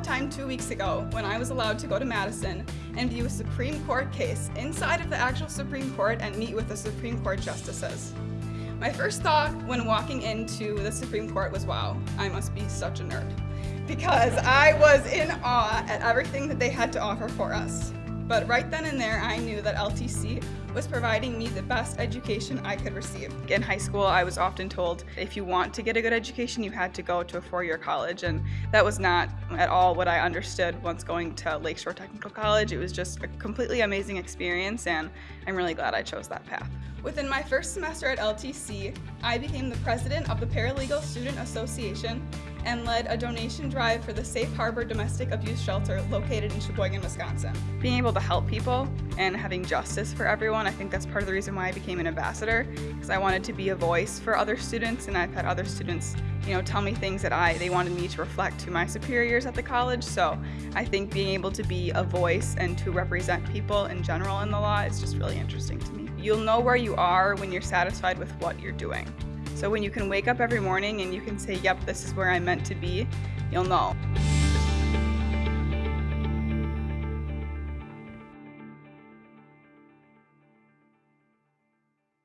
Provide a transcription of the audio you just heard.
a time two weeks ago when I was allowed to go to Madison and view a Supreme Court case inside of the actual Supreme Court and meet with the Supreme Court justices. My first thought when walking into the Supreme Court was, wow, I must be such a nerd. Because I was in awe at everything that they had to offer for us. But right then and there, I knew that LTC was providing me the best education I could receive. In high school, I was often told if you want to get a good education, you had to go to a four-year college, and that was not at all what I understood once going to Lakeshore Technical College. It was just a completely amazing experience, and I'm really glad I chose that path. Within my first semester at LTC, I became the president of the Paralegal Student Association and led a donation drive for the Safe Harbor Domestic Abuse Shelter located in Sheboygan, Wisconsin. Being able to help people and having justice for everyone, I think that's part of the reason why I became an ambassador, because I wanted to be a voice for other students and I've had other students you know, tell me things that I they wanted me to reflect to my superiors at the college. So I think being able to be a voice and to represent people in general in the law is just really interesting to me. You'll know where you are when you're satisfied with what you're doing. So when you can wake up every morning and you can say, yep, this is where I'm meant to be, you'll know.